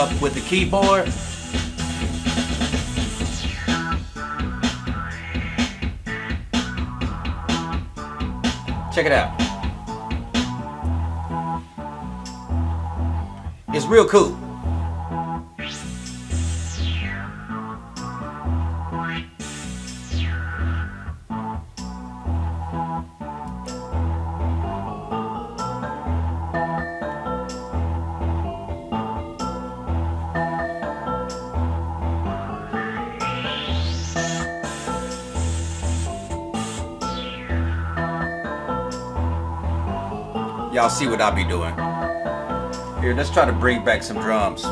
up with the keyboard. Check it out. It's real cool. Y'all see what I be doing. Here, let's try to bring back some drums.